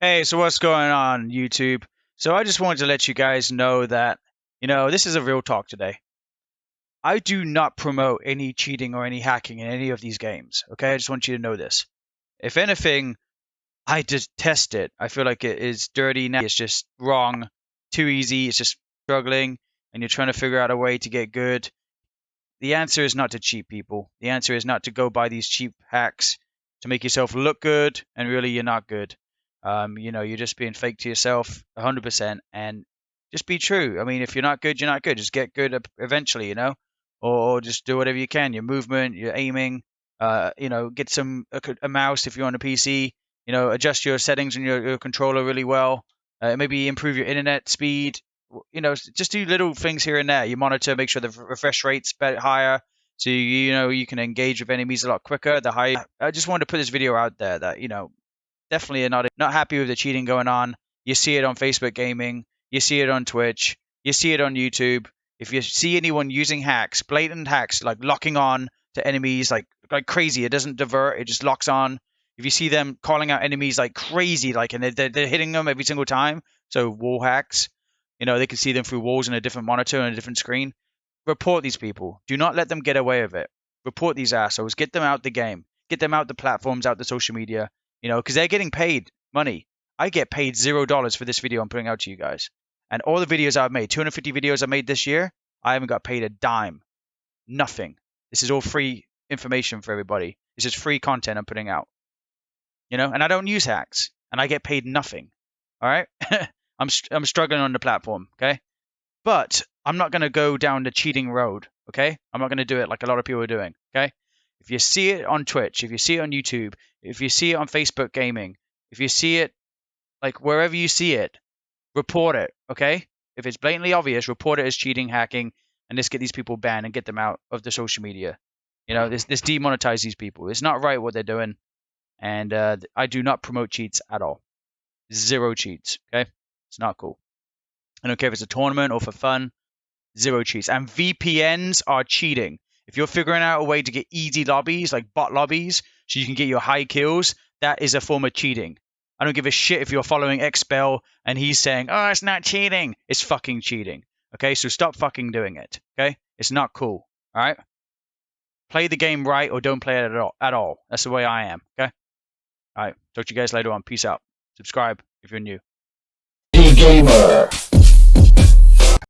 Hey, so what's going on, YouTube? So I just wanted to let you guys know that, you know, this is a real talk today. I do not promote any cheating or any hacking in any of these games. Okay, I just want you to know this. If anything, I detest it. I feel like it is dirty now. It's just wrong, too easy. It's just struggling, and you're trying to figure out a way to get good. The answer is not to cheat people. The answer is not to go buy these cheap hacks to make yourself look good, and really you're not good. Um, you know, you're just being fake to yourself 100%, and just be true. I mean, if you're not good, you're not good. Just get good eventually, you know, or, just do whatever you can. Your movement, your aiming, uh, you know, get some a, a, mouse if you're on a PC. You know, adjust your settings on your, your controller really well. Uh, maybe improve your internet speed. You know, just do little things here and there. You monitor, make sure the refresh rate's better, higher, so you know you can engage with enemies a lot quicker. The high. I just wanted to put this video out there that you know definitely not not happy with the cheating going on. You see it on Facebook Gaming, you see it on Twitch, you see it on YouTube. If you see anyone using hacks, blatant hacks like locking on to enemies like like crazy, it doesn't divert, it just locks on. If you see them calling out enemies like crazy, like and they're, they're hitting them every single time, so wall hacks, you know they can see them through walls in a different monitor and a different screen. Report these people. Do not let them get away with it. Report these assholes. Get them out the game. Get them out the platforms, out the social media you know, because they're getting paid money. I get paid zero dollars for this video I'm putting out to you guys. And all the videos I've made, 250 videos I made this year, I haven't got paid a dime. Nothing. This is all free information for everybody. This is free content I'm putting out. You know, and I don't use hacks, and I get paid nothing. All right, I'm I'm struggling on the platform. Okay, but I'm not going to go down the cheating road. Okay, I'm not going to do it like a lot of people are doing. Okay, if you see it on Twitch, if you see it on YouTube, if you see it on Facebook Gaming, if you see it like wherever you see it, report it, okay? If it's blatantly obvious, report it as cheating, hacking, and just get these people banned and get them out of the social media. You know, this this demonetize these people. It's not right what they're doing, and uh, I do not promote cheats at all. Zero cheats, okay? It's not cool. I don't care if it's a tournament or for fun. Zero cheats. And VPNs are cheating. If you're figuring out a way to get easy lobbies, like bot lobbies, so you can get your high kills, that is a form of cheating. I don't give a shit if you're following Xbel and he's saying, oh, it's not cheating. It's fucking cheating. Okay, so stop fucking doing it. Okay, it's not cool. All right, play the game right or don't play it at all. At all. That's the way I am. Okay. All right. Talk to you guys later on. Peace out. Subscribe if you're new. Gamer.